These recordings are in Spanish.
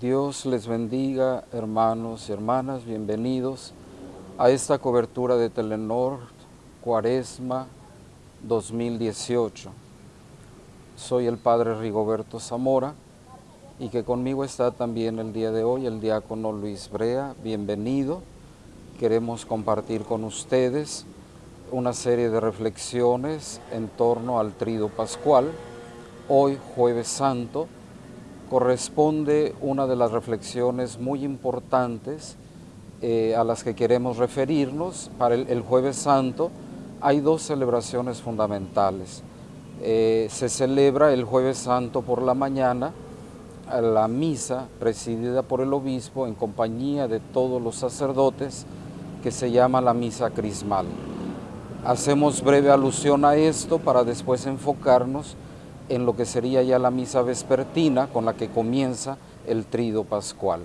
Dios les bendiga, hermanos y hermanas, bienvenidos a esta cobertura de Telenor Cuaresma 2018. Soy el Padre Rigoberto Zamora y que conmigo está también el día de hoy el diácono Luis Brea. Bienvenido. Queremos compartir con ustedes una serie de reflexiones en torno al trido pascual. Hoy, jueves santo, corresponde una de las reflexiones muy importantes eh, a las que queremos referirnos. Para el, jueves santo hay dos celebraciones fundamentales. Eh, se celebra el jueves santo por la mañana la misa presidida por el obispo en compañía de todos los sacerdotes que se llama la misa crismal. Hacemos breve alusión a esto para después enfocarnos en lo que sería ya la misa vespertina con la que comienza el trido pascual.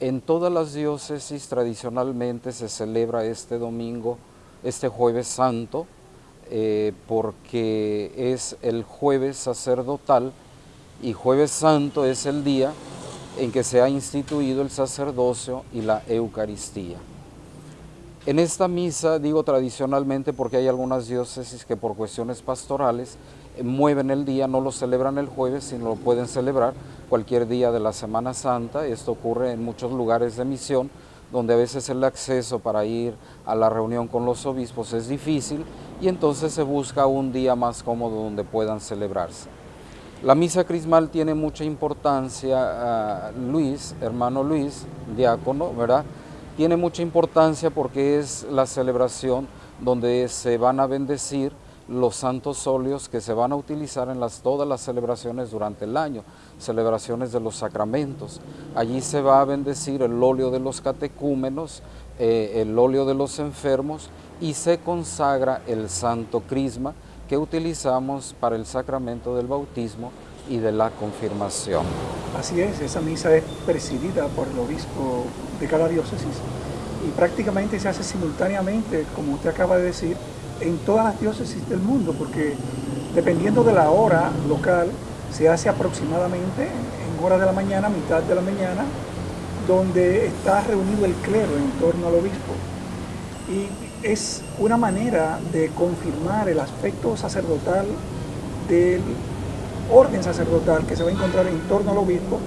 En todas las diócesis tradicionalmente se celebra este domingo, este jueves santo, eh, porque es el jueves sacerdotal y jueves santo es el día en que se ha instituido el sacerdocio y la Eucaristía. En esta misa, digo tradicionalmente porque hay algunas diócesis que por cuestiones pastorales mueven el día, no lo celebran el jueves, sino lo pueden celebrar cualquier día de la Semana Santa. Esto ocurre en muchos lugares de misión, donde a veces el acceso para ir a la reunión con los obispos es difícil y entonces se busca un día más cómodo donde puedan celebrarse. La misa crismal tiene mucha importancia, ah, Luis, hermano Luis, diácono, ¿verdad? Tiene mucha importancia porque es la celebración donde se van a bendecir los santos óleos que se van a utilizar en todas las celebraciones durante el año, celebraciones de los sacramentos. Allí se va a bendecir el óleo de los catecúmenos, eh, el óleo de los enfermos y se consagra el santo crisma que utilizamos para el sacramento del bautismo y de la confirmación. Así es, esa misa es presidida por el obispo de cada diócesis y prácticamente se hace simultáneamente, como usted acaba de decir, en todas las diócesis del mundo, porque dependiendo de la hora local, se hace aproximadamente en hora de la mañana, mitad de la mañana, donde está reunido el clero en torno al obispo. Y es una manera de confirmar el aspecto sacerdotal del orden sacerdotal que se va a encontrar en torno al obispo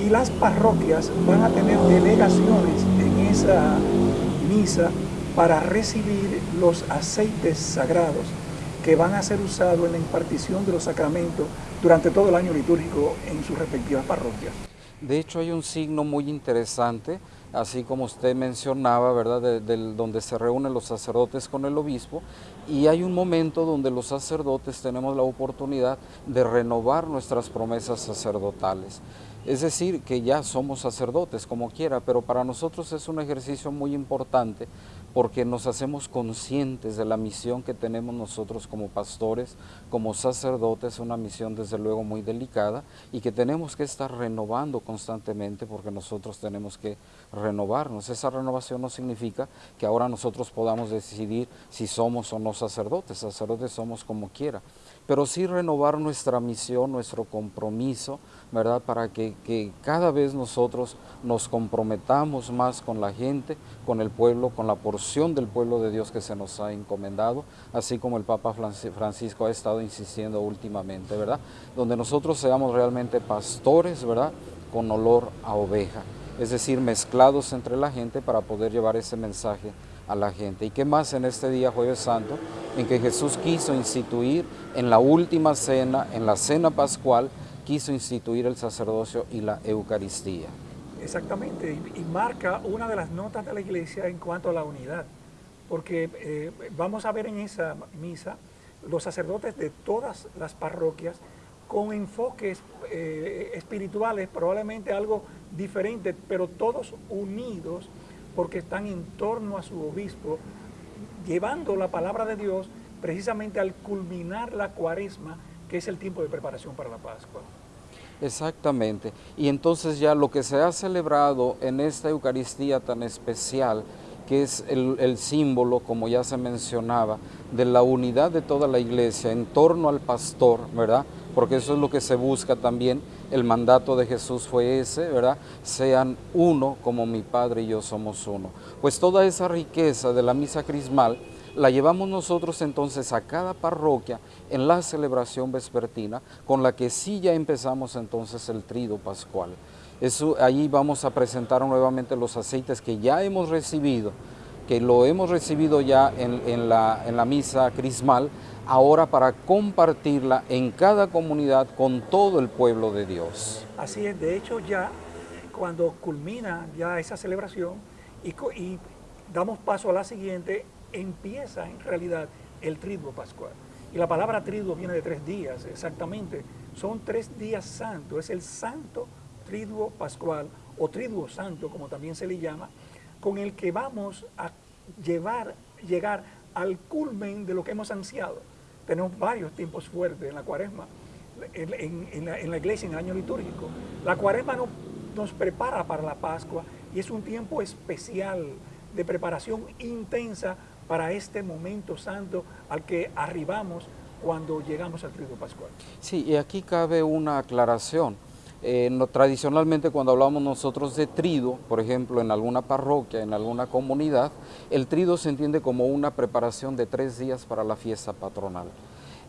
y las parroquias van a tener delegaciones en esa misa para recibir los aceites sagrados que van a ser usados en la impartición de los sacramentos durante todo el año litúrgico en sus respectivas parroquias. De hecho hay un signo muy interesante, así como usted mencionaba, ¿verdad?, donde se reúnen los sacerdotes con el obispo, y hay un momento donde los sacerdotes tenemos la oportunidad de renovar nuestras promesas sacerdotales. Es decir, que ya somos sacerdotes como quiera, pero para nosotros es un ejercicio muy importante porque nos hacemos conscientes de la misión que tenemos nosotros como pastores, como sacerdotes, una misión desde luego muy delicada y que tenemos que estar renovando constantemente porque nosotros tenemos que renovarnos. Esa renovación no significa que ahora nosotros podamos decidir si somos o no sacerdotes, sacerdotes somos como quiera, pero sí renovar nuestra misión, nuestro compromiso, ¿verdad? Para que, que, cada vez nosotros nos comprometamos más con la gente, con el pueblo, con la porción del pueblo de Dios que se nos ha encomendado, así como el Papa Francisco ha estado insistiendo últimamente, ¿verdad? Donde nosotros seamos realmente pastores, ¿verdad? Con olor a oveja, es decir, mezclados entre la gente para poder llevar ese mensaje a la gente. ¿Y qué más en este día jueves santo? En que Jesús quiso instituir en la última cena, en la cena pascual, quiso instituir el sacerdocio y la Eucaristía. Exactamente, y, marca una de las notas de la iglesia en cuanto a la unidad, porque eh, vamos a ver en esa misa los sacerdotes de todas las parroquias con enfoques eh, espirituales, probablemente algo diferente, pero todos unidos porque están en torno a su obispo, llevando la palabra de Dios precisamente al culminar la cuaresma, que es el tiempo de preparación para la Pascua. Exactamente. Y entonces ya lo que se ha celebrado en esta Eucaristía tan especial, que es el, símbolo, como ya se mencionaba, de la unidad de toda la iglesia en torno al pastor, ¿verdad? Porque eso es lo que se busca también, El mandato de Jesús fue ese, ¿verdad? Sean uno como mi Padre y yo somos uno. Pues toda esa riqueza de la misa crismal la llevamos nosotros entonces a cada parroquia en la celebración vespertina, con la que sí ya empezamos entonces el trido pascual. Eso, vamos a presentar nuevamente los aceites que ya hemos recibido, que lo hemos recibido ya en, la, misa crismal, ahora para compartirla en cada comunidad con todo el pueblo de Dios. Así es, de hecho ya cuando culmina ya esa celebración y, y damos paso a la siguiente, empieza en realidad el triduo pascual. Y la palabra triduo viene de tres días, exactamente. Son tres días santos, es el santo triduo pascual o triduo santo, como también se le llama, con el que vamos a llevar, llegar al culmen de lo que hemos ansiado. Tenemos varios tiempos fuertes en la cuaresma, en, la, iglesia, en el año litúrgico. La cuaresma nos prepara para la Pascua y es un tiempo especial de preparación intensa para este momento santo al que arribamos cuando llegamos al trigo pascual. Sí, y aquí cabe una aclaración. Tradicionalmente cuando hablamos nosotros de trido, por ejemplo, en alguna parroquia, en alguna comunidad, el trido se entiende como una preparación de tres días para la fiesta patronal.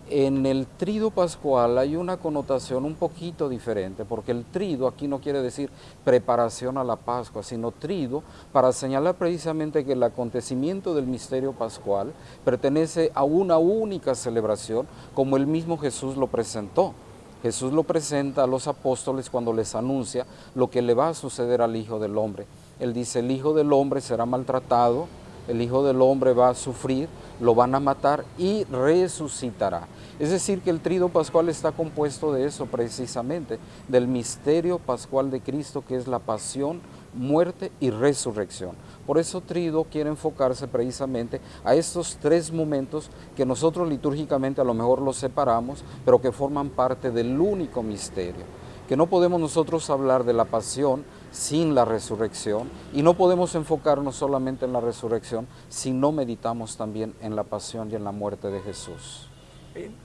En el trido pascual hay una connotación un poquito diferente, porque el trido aquí no quiere decir preparación a la Pascua, sino trido para señalar precisamente que el acontecimiento del misterio pascual pertenece a una única celebración, como el mismo Jesús lo presentó. Jesús lo presenta a los apóstoles cuando les anuncia lo que le va a suceder al Hijo del Hombre. Él dice, el Hijo del Hombre será maltratado, el Hijo del Hombre va a sufrir, lo van a matar y resucitará. Es decir, que el trido pascual está compuesto de eso precisamente, del misterio pascual de Cristo que es la pasión, muerte y resurrección. Por eso trido quiere enfocarse precisamente a estos tres momentos que nosotros litúrgicamente a lo mejor los separamos, pero que forman parte del único misterio. Que no podemos nosotros hablar de la pasión sin la resurrección y no podemos enfocarnos solamente en la resurrección si no meditamos también en la pasión y en la muerte de Jesús.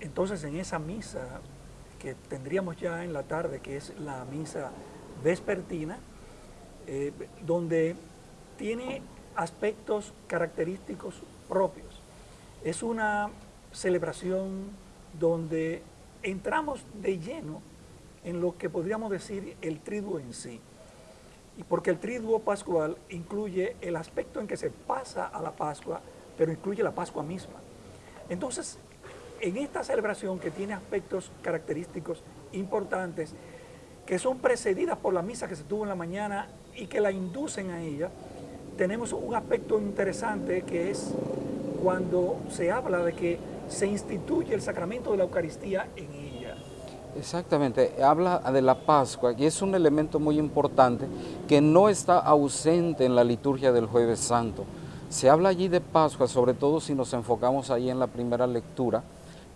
Entonces en esa misa que tendríamos ya en la tarde, que es la misa vespertina, eh, donde tiene aspectos característicos propios. Es una celebración donde entramos de lleno en lo que podríamos decir el triduo en sí. Y porque el triduo pascual incluye el aspecto en que se pasa a la Pascua, pero incluye la Pascua misma. Entonces, en esta celebración que tiene aspectos característicos importantes, que son precedidas por la misa que se tuvo en la mañana y que la inducen a ella, tenemos un aspecto interesante que es cuando se habla de que se instituye el sacramento de la Eucaristía en ella. Exactamente, habla de la Pascua y es un elemento muy importante que no está ausente en la liturgia del Jueves Santo. Se habla allí de Pascua, sobre todo si nos enfocamos ahí en la primera lectura,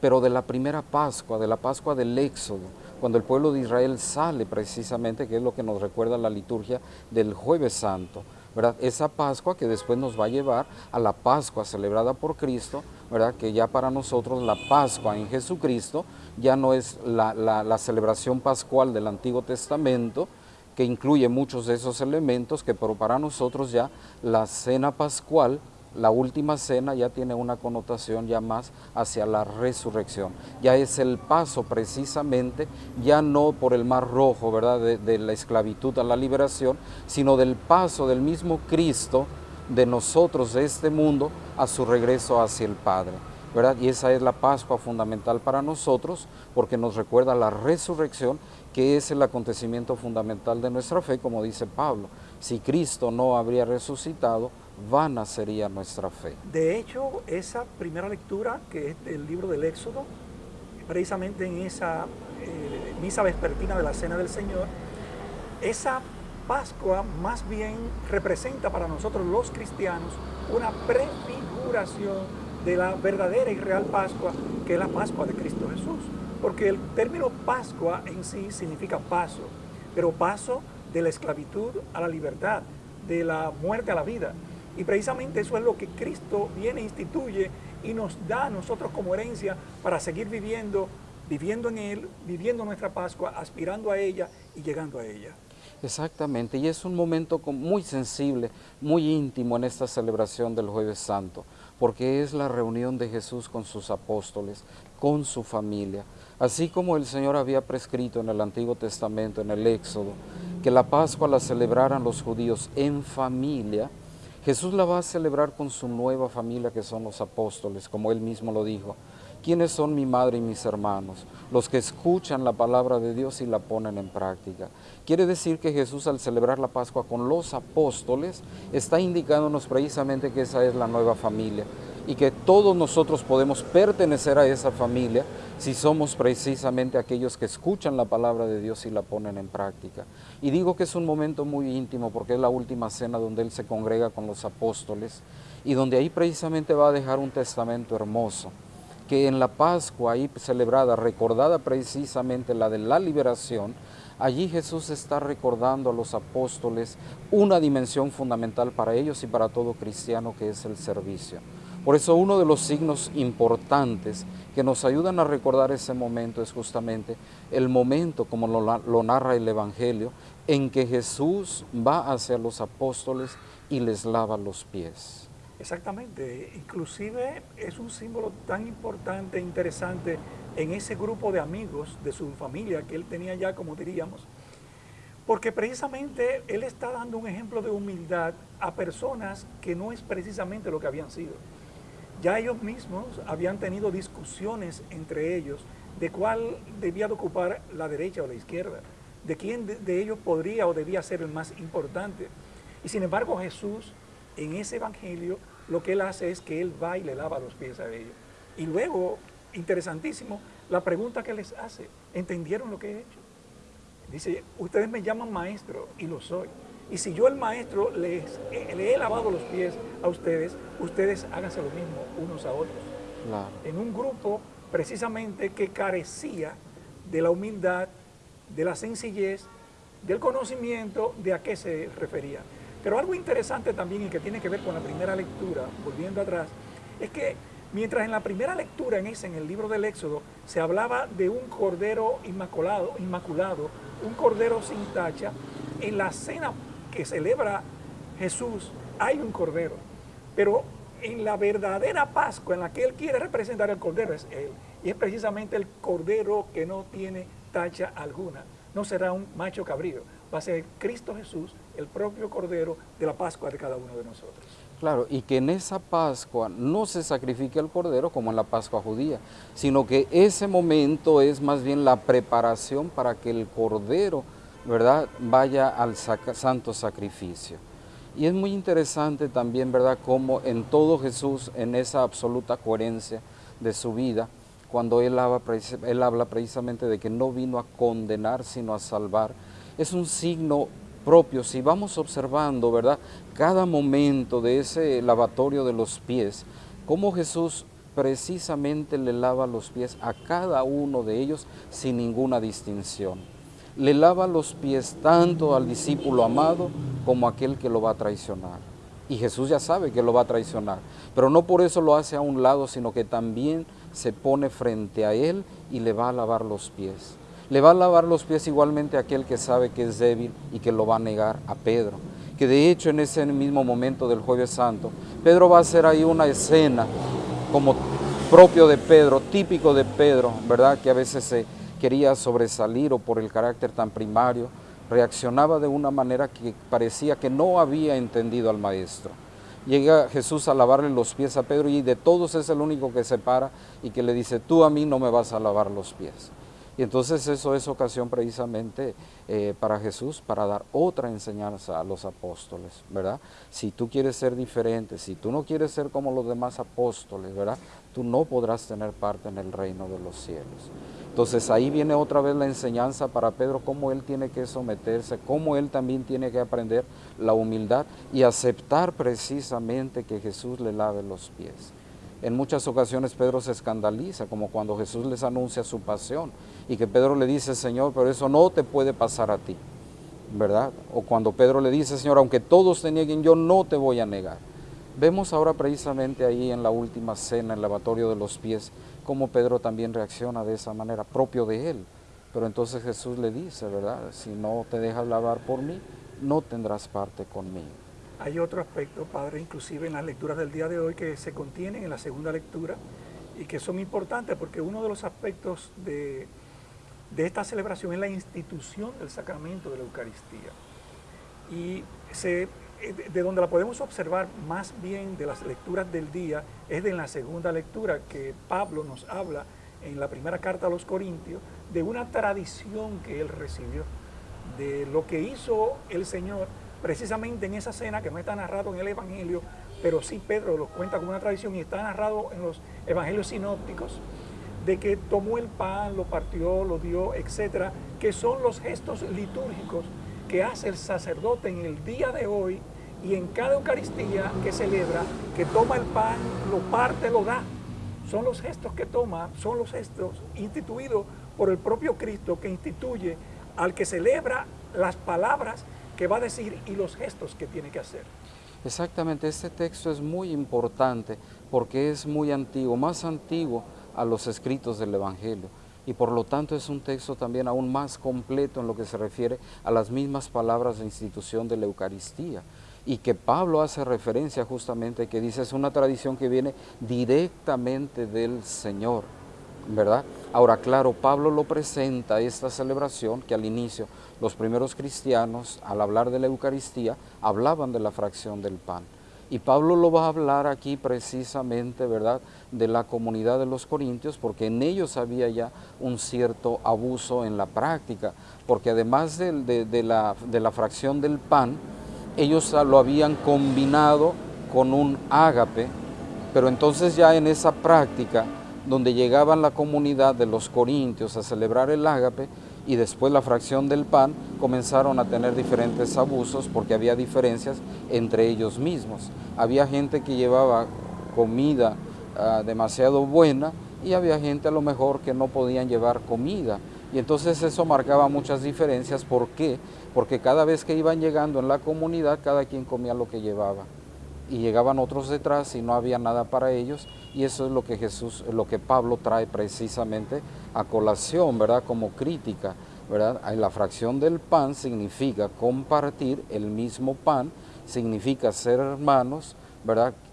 pero de la primera Pascua, de la Pascua del Éxodo, cuando el pueblo de Israel sale precisamente, que es lo que nos recuerda la liturgia del Jueves Santo. ¿verdad? Esa Pascua que después nos va a llevar a la Pascua celebrada por Cristo, ¿verdad? que ya para nosotros la Pascua en Jesucristo ya no es la, la celebración pascual del Antiguo Testamento, que incluye muchos de esos elementos, que pero para nosotros ya la cena pascual la última cena ya tiene una connotación ya más hacia la resurrección. Ya es el paso precisamente, ya no por el mar rojo, ¿verdad?, de, la esclavitud a la liberación, sino del paso del mismo Cristo de nosotros, de este mundo, a su regreso hacia el Padre. ¿verdad? Y esa es la Pascua fundamental para nosotros, porque nos recuerda la resurrección, que es el acontecimiento fundamental de nuestra fe, como dice Pablo. Si Cristo no habría resucitado, vana sería nuestra fe. De hecho, esa primera lectura, que es del libro del Éxodo, precisamente en esa eh, misa vespertina de la Cena del Señor, esa Pascua más bien representa para nosotros los cristianos una prefiguración de la verdadera y real Pascua, que es la Pascua de Cristo Jesús. Porque el término Pascua en sí significa paso, pero paso de la esclavitud a la libertad, de la muerte a la vida. Y precisamente eso es lo que Cristo viene, instituye y nos da a nosotros como herencia para seguir viviendo viviendo en Él, viviendo nuestra Pascua, aspirando a ella y llegando a ella. Exactamente, y es un momento muy sensible, muy íntimo en esta celebración del Jueves Santo, porque es la reunión de Jesús con sus apóstoles, con su familia, así como el Señor había prescrito en el Antiguo Testamento, en el Éxodo, que la Pascua la celebraran los judíos en familia, Jesús la va a celebrar con su nueva familia que son los apóstoles, como él mismo lo dijo. ¿Quiénes son mi madre y mis hermanos? Los que escuchan la palabra de Dios y la ponen en práctica. Quiere decir que Jesús al celebrar la Pascua con los apóstoles está indicándonos precisamente que esa es la nueva familia y que todos nosotros podemos pertenecer a esa familia si somos precisamente aquellos que escuchan la palabra de Dios y la ponen en práctica. Y digo que es un momento muy íntimo porque es la última cena donde Él se congrega con los apóstoles y donde ahí precisamente va a dejar un testamento hermoso que en la Pascua ahí celebrada, recordada precisamente la de la liberación, allí Jesús está recordando a los apóstoles una dimensión fundamental para ellos y para todo cristiano que es el servicio. Por eso uno de los signos importantes que nos ayudan a recordar ese momento es justamente el momento, como lo, narra el Evangelio, en que Jesús va hacia los apóstoles y les lava los pies. Exactamente, inclusive es un símbolo tan importante e interesante en ese grupo de amigos de su familia que él tenía ya, como diríamos, porque precisamente él está dando un ejemplo de humildad a personas que no es precisamente lo que habían sido. Ya ellos mismos habían tenido discusiones entre ellos de cuál debía de ocupar la derecha o la izquierda, de quién de ellos podría o debía ser el más importante. Y sin embargo Jesús en ese evangelio lo que él hace es que él va y le lava los pies a ellos. Y luego, interesantísimo, la pregunta que les hace, ¿entendieron lo que he hecho? Dice, ustedes me llaman maestro y lo soy. Y si yo el maestro les, eh, le he lavado los pies a ustedes, ustedes háganse lo mismo unos a otros. En un grupo precisamente que carecía de la humildad, de la sencillez, del conocimiento de a qué se refería. Pero algo interesante también y que tiene que ver con la primera lectura, volviendo atrás, es que mientras en la primera lectura en ese, en el libro del Éxodo, se hablaba de un cordero inmaculado, inmaculado un cordero sin tacha, en la cena que celebra Jesús hay un cordero, pero en la verdadera Pascua en la que Él quiere representar el cordero es Él, y es precisamente el cordero que no tiene tacha alguna, no será un macho cabrío, va a ser Cristo Jesús, el propio Cordero de la Pascua de cada uno de nosotros. Claro, y que en esa Pascua no se sacrifique el Cordero como en la Pascua judía, sino que ese momento es más bien la preparación para que el Cordero, ¿verdad?, vaya al santo sacrificio. Y es muy interesante también, ¿verdad?, como en todo Jesús, en esa absoluta coherencia de su vida, cuando él habla, él habla precisamente de que no vino a condenar, sino a salvar, es un signo propio. Si vamos observando, ¿verdad? Cada momento de ese lavatorio de los pies, cómo Jesús precisamente le lava los pies a cada uno de ellos sin ninguna distinción. Le lava los pies tanto al discípulo amado como a aquel que lo va a traicionar. Y Jesús ya sabe que lo va a traicionar, pero no por eso lo hace a un lado, sino que también se pone frente a él y le va a lavar los pies. Le va a lavar los pies igualmente a aquel que sabe que es débil y que lo va a negar a Pedro. Que de hecho en ese mismo momento del jueves santo, Pedro va a hacer ahí una escena como propio de Pedro, típico de Pedro, ¿verdad? Que a veces se quería sobresalir o por el carácter tan primario, reaccionaba de una manera que parecía que no había entendido al maestro. Llega Jesús a lavarle los pies a Pedro y de todos es el único que se para y que le dice, tú a mí no me vas a lavar los pies. Y entonces eso es ocasión precisamente eh, para Jesús, para dar otra enseñanza a los apóstoles, ¿verdad? Si tú quieres ser diferente, si tú no quieres ser como los demás apóstoles, ¿verdad? Tú no podrás tener parte en el reino de los cielos. Entonces ahí viene otra vez la enseñanza para Pedro, cómo él tiene que someterse, cómo él también tiene que aprender la humildad y aceptar precisamente que Jesús le lave los pies. En muchas ocasiones Pedro se escandaliza, como cuando Jesús les anuncia su pasión y que Pedro le dice, Señor, pero eso no te puede pasar a ti, ¿verdad? O cuando Pedro le dice, Señor, aunque todos te nieguen, yo no te voy a negar. Vemos ahora precisamente ahí en la última cena, en el lavatorio de los pies, cómo Pedro también reacciona de esa manera, propio de él. Pero entonces Jesús le dice, ¿verdad? Si no te dejas lavar por mí, no tendrás parte conmigo. Hay otro aspecto, Padre, inclusive en las lecturas del día de hoy que se contienen en la segunda lectura y que son importantes porque uno de los aspectos de, de esta celebración es la institución del sacramento de la Eucaristía. Y se, de donde la podemos observar más bien de las lecturas del día es de la segunda lectura que Pablo nos habla en la primera carta a los Corintios de una tradición que él recibió, de lo que hizo el Señor precisamente en esa cena que no está narrado en el Evangelio, pero sí Pedro lo cuenta como una tradición y está narrado en los Evangelios sinópticos, de que tomó el pan, lo partió, lo dio, etcétera, que son los gestos litúrgicos que hace el sacerdote en el día de hoy y en cada Eucaristía que celebra, que toma el pan, lo parte, lo da. Son los gestos que toma, son los gestos instituidos por el propio Cristo que instituye al que celebra las palabras que va a decir y los gestos que tiene que hacer. Exactamente, este texto es muy importante porque es muy antiguo, más antiguo a los escritos del Evangelio y por lo tanto es un texto también aún más completo en lo que se refiere a las mismas palabras de institución de la Eucaristía y que Pablo hace referencia justamente que dice es una tradición que viene directamente del Señor, ¿verdad? Ahora, claro, Pablo lo presenta esta celebración que al inicio los primeros cristianos, al hablar de la Eucaristía, hablaban de la fracción del pan. Y Pablo lo va a hablar aquí precisamente, ¿verdad?, de la comunidad de los corintios, porque en ellos había ya un cierto abuso en la práctica, porque además de, de la fracción del pan, ellos lo habían combinado con un ágape, pero entonces ya en esa práctica, donde llegaban la comunidad de los corintios a celebrar el ágape, y después la fracción del pan, comenzaron a tener diferentes abusos porque había diferencias entre ellos mismos. Había gente que llevaba comida ah, demasiado buena y había gente a lo mejor que no podían llevar comida. Y entonces eso marcaba muchas diferencias. ¿Por qué? Porque cada vez que iban llegando en la comunidad, cada quien comía lo que llevaba. Y llegaban otros detrás y no había nada para ellos. Y eso es lo que Jesús, lo que Pablo trae precisamente a colación, ¿verdad? Como crítica, ¿verdad? La fracción del pan significa compartir el mismo pan, significa ser hermanos,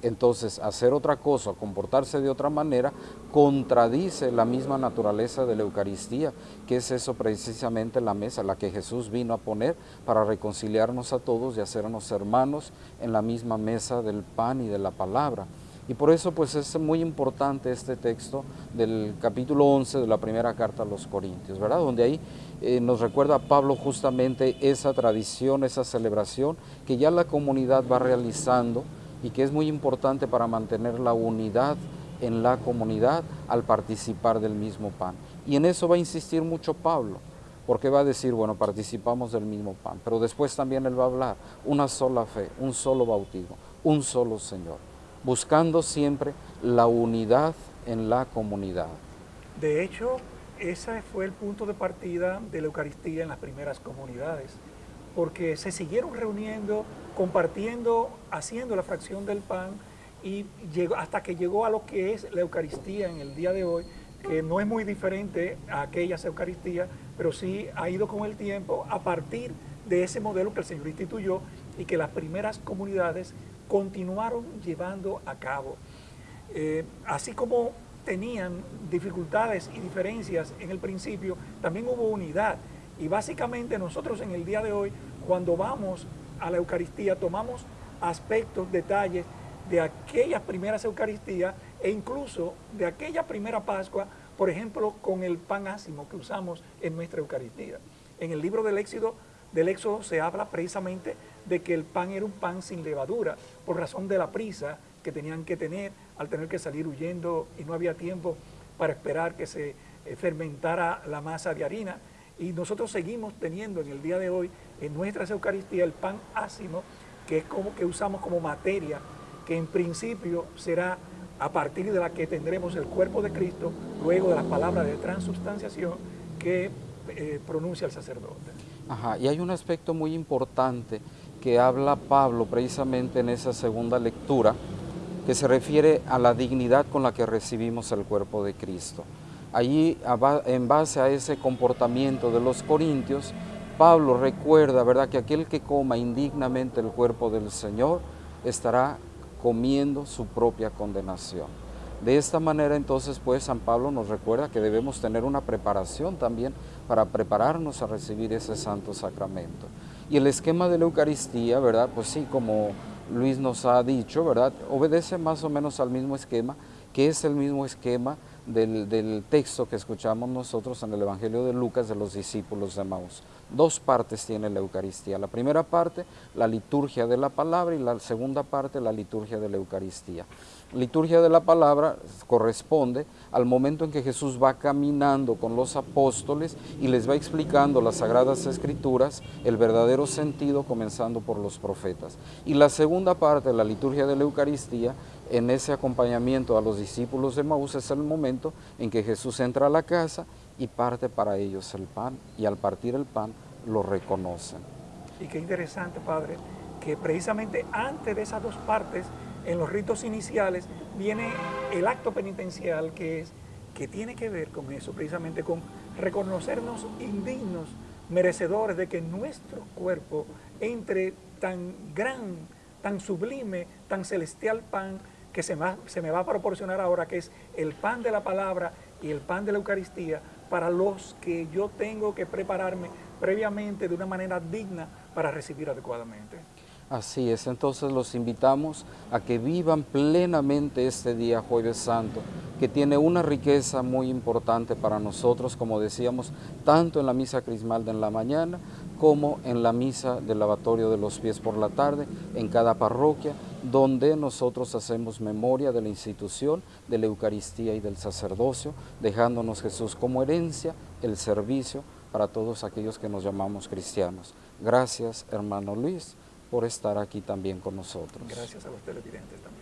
Entonces, hacer otra cosa, comportarse de otra manera, contradice la misma naturaleza de la Eucaristía, que es eso precisamente la mesa, la que Jesús vino a poner para reconciliarnos a todos y hacernos hermanos en la misma mesa del pan y de la palabra. Y por eso pues es muy importante este texto del capítulo 11 de la primera carta a los Corintios, ¿verdad? Donde ahí eh, nos recuerda Pablo justamente esa tradición, esa celebración que ya la comunidad va realizando y que es muy importante para mantener la unidad en la comunidad al participar del mismo pan. Y en eso va a insistir mucho Pablo, porque va a decir, bueno, participamos del mismo pan, pero después también él va a hablar, una sola fe, un solo bautismo, un solo Señor buscando siempre la unidad en la comunidad. De hecho, ese fue el punto de partida de la Eucaristía en las primeras comunidades, porque se siguieron reuniendo, compartiendo, haciendo la fracción del pan y llegó, hasta que llegó a lo que es la Eucaristía en el día de hoy, que no es muy diferente a aquellas Eucaristías, pero sí ha ido con el tiempo a partir de ese modelo que el Señor instituyó y que las primeras comunidades continuaron llevando a cabo. Eh, así como tenían dificultades y diferencias en el principio, también hubo unidad. Y básicamente nosotros en el día de hoy, cuando vamos a la Eucaristía, tomamos aspectos, detalles de aquellas primeras Eucaristías e incluso de aquella primera Pascua, por ejemplo, con el pan ácimo que usamos en nuestra Eucaristía. En el libro del Éxodo, del Éxodo se habla precisamente de que el pan era un pan sin levadura, por razón de la prisa que tenían que tener al tener que salir huyendo y no había tiempo para esperar que se eh, fermentara la masa de harina. Y nosotros seguimos teniendo en el día de hoy en nuestra Eucaristía el pan ácimo, que es como que usamos como materia, que en principio será a partir de la que tendremos el cuerpo de Cristo, luego de las palabras de transubstanciación que eh, pronuncia el sacerdote. Ajá, y hay un aspecto muy importante que habla Pablo precisamente en esa segunda lectura, que se refiere a la dignidad con la que recibimos el cuerpo de Cristo. Allí, en base a ese comportamiento de los corintios, Pablo recuerda, ¿verdad?, que aquel que coma indignamente el cuerpo del Señor estará comiendo su propia condenación. De esta manera entonces pues San Pablo nos recuerda que debemos tener una preparación también para prepararnos a recibir ese santo sacramento. Y el esquema de la Eucaristía, ¿verdad? Pues sí, como Luis nos ha dicho, ¿verdad? Obedece más o menos al mismo esquema, que es el mismo esquema del, texto que escuchamos nosotros en el Evangelio de Lucas de los discípulos de Maús. Dos partes tiene la Eucaristía. La primera parte, la liturgia de la palabra, y la segunda parte, la liturgia de la Eucaristía. Liturgia de la palabra corresponde al momento en que Jesús va caminando con los apóstoles y les va explicando las sagradas escrituras, el verdadero sentido comenzando por los profetas. Y la segunda parte, la liturgia de la Eucaristía, en ese acompañamiento a los discípulos de Maús es el momento en que Jesús entra a la casa y parte para ellos el pan y al partir el pan lo reconocen. Y qué interesante, Padre, que precisamente antes de esas dos partes, en los ritos iniciales, viene el acto penitencial que es que tiene que ver con eso, precisamente con reconocernos indignos, merecedores de que nuestro cuerpo entre tan gran, tan sublime, tan celestial pan que se, se me va a proporcionar ahora, que es el pan de la palabra y el pan de la Eucaristía, para los que yo tengo que prepararme previamente de una manera digna para recibir adecuadamente. Así es, entonces los invitamos a que vivan plenamente este día Jueves Santo, que tiene una riqueza muy importante para nosotros, como decíamos, tanto en la misa crismal de en la mañana como en la misa del lavatorio de los pies por la tarde, en cada parroquia, donde nosotros hacemos memoria de la institución, de la Eucaristía y del sacerdocio, dejándonos Jesús como herencia, el servicio para todos aquellos que nos llamamos cristianos. Gracias, hermano Luis por estar aquí también con nosotros. Gracias a los televidentes también.